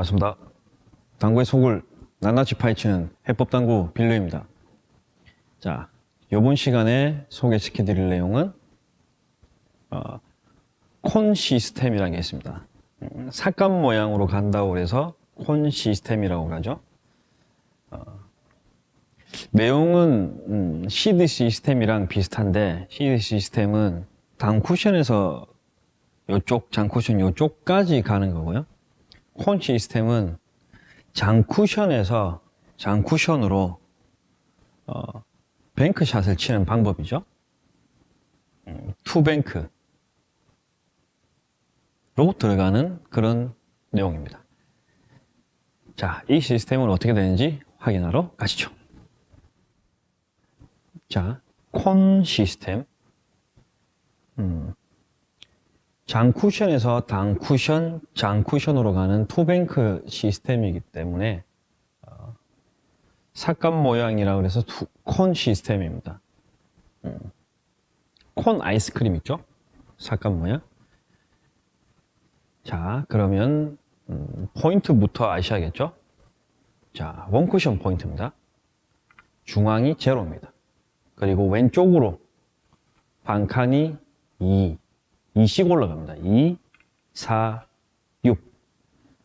반갑습니다. 당구의 속을 낱낱이 파헤치는 해법당구 빌려입니다. 자, 이번 시간에 소개시켜 드릴 내용은 어, 콘 시스템이라는 게 있습니다. 음, 삭감 모양으로 간다고 해서 콘 시스템이라고 하죠. 어, 내용은 음, 시드 시스템이랑 비슷한데 시드 시스템은 당 쿠션에서 이쪽 장 쿠션 이쪽까지 가는 거고요. 콘 시스템은 장 쿠션에서 장 쿠션으로 어, 뱅크샷을 치는 방법이죠. 음, 투뱅크로 들어가는 그런 내용입니다. 자, 이 시스템은 어떻게 되는지 확인하러 가시죠. 자, 콘 시스템. 음, 장쿠션에서 단쿠션, 장쿠션으로 가는 two bank 시스템이기 때문에 어, 삼각 모양이라 그래서 two, 콘 시스템입니다. 음, 콘 아이스크림 있죠? 삼각 모양. 자, 그러면 음, 포인트부터 아셔야겠죠? 자, 원쿠션 포인트입니다. 중앙이 제로입니다. 그리고 왼쪽으로 반칸이 2, 2씩 올라갑니다. 2, 4, 6.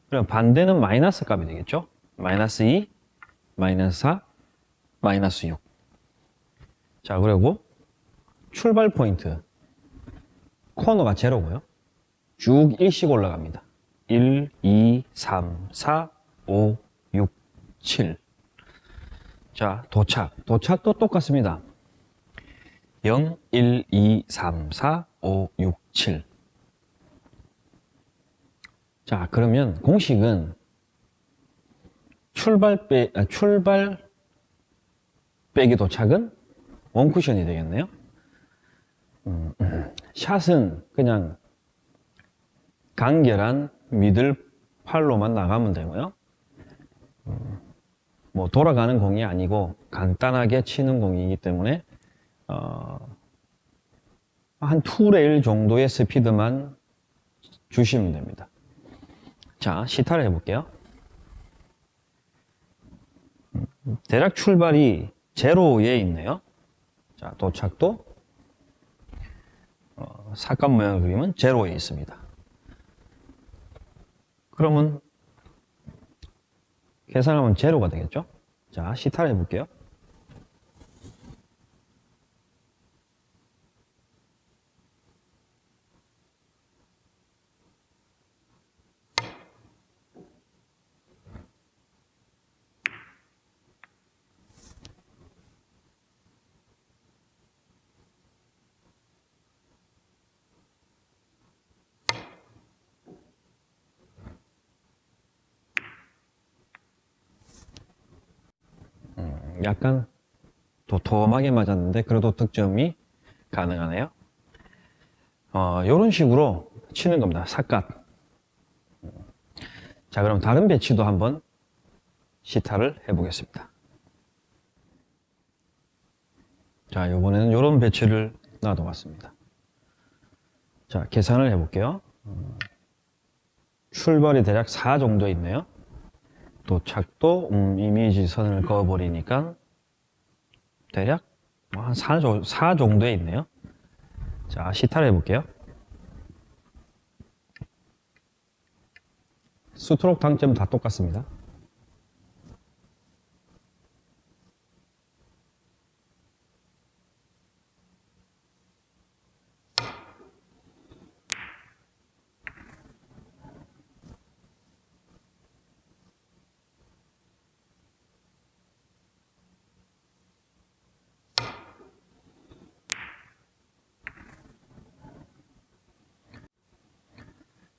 그럼 반대는 마이너스 값이 되겠죠? 마이너스 2, 마이너스 4, 마이너스 6. 자, 그리고 출발 포인트. 코너가 제로고요. 쭉 1씩 올라갑니다. 1, 2, 3, 4, 5, 6, 7. 자, 도착. 도착도 똑같습니다. 0, 1, 2, 3, 4, 5, 6, 7. 자, 그러면 공식은 출발 빼, 아, 출발 빼기 도착은 원쿠션이 되겠네요. 음, 음. 샷은 그냥 간결한 미들 팔로만 나가면 되고요. 음, 뭐 돌아가는 공이 아니고 간단하게 치는 공이기 때문에 어, 한 2레일 정도의 스피드만 주시면 됩니다. 자, 시타를 해볼게요. 대략 출발이 제로에 있네요. 자, 도착도 어, 삭감 모양을 그리면 제로에 있습니다. 그러면 계산하면 제로가 되겠죠? 자, 시타를 해볼게요. 약간 도톰하게 맞았는데 그래도 득점이 가능하네요. 어, 이런 식으로 치는 겁니다. 삿갓. 자, 그럼 다른 배치도 한번 시타를 해 보겠습니다. 자, 이번에는 이런 배치를 놔둬봤습니다. 자, 계산을 해 볼게요. 출발이 대략 4 정도 있네요. 도착도 음, 이미지 선을 그어버리니까 대략 한 4, 4 정도에 있네요. 자 시타를 해볼게요. 스트로크 당점 다 똑같습니다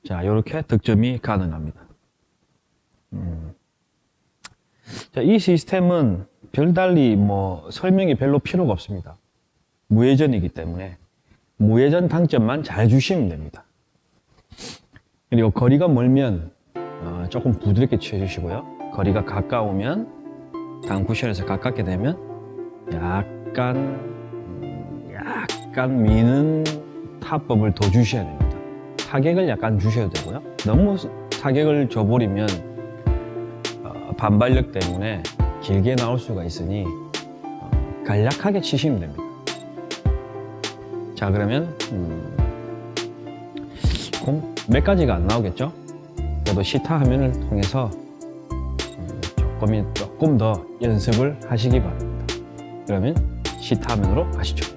자, 이렇게 득점이 가능합니다. 음. 자, 이 시스템은 별달리 뭐 설명이 별로 필요가 없습니다. 무회전이기 때문에 무회전 당점만 잘 주시면 됩니다. 그리고 거리가 멀면 어, 조금 부드럽게 치워주시고요. 거리가 가까우면 당쿠션에서 가깝게 되면 약간 음, 약간 미는 타법을 더 주셔야 됩니다. 타격을 약간 주셔야 되고요. 너무 타격을 줘버리면 반발력 때문에 길게 나올 수가 있으니 어, 간략하게 치시면 됩니다. 자 그러면 음, 공몇 가지가 안 나오겠죠? 그래도 시타 화면을 통해서 음, 조금, 조금 더 연습을 하시기 바랍니다. 그러면 시타 화면으로 가시죠.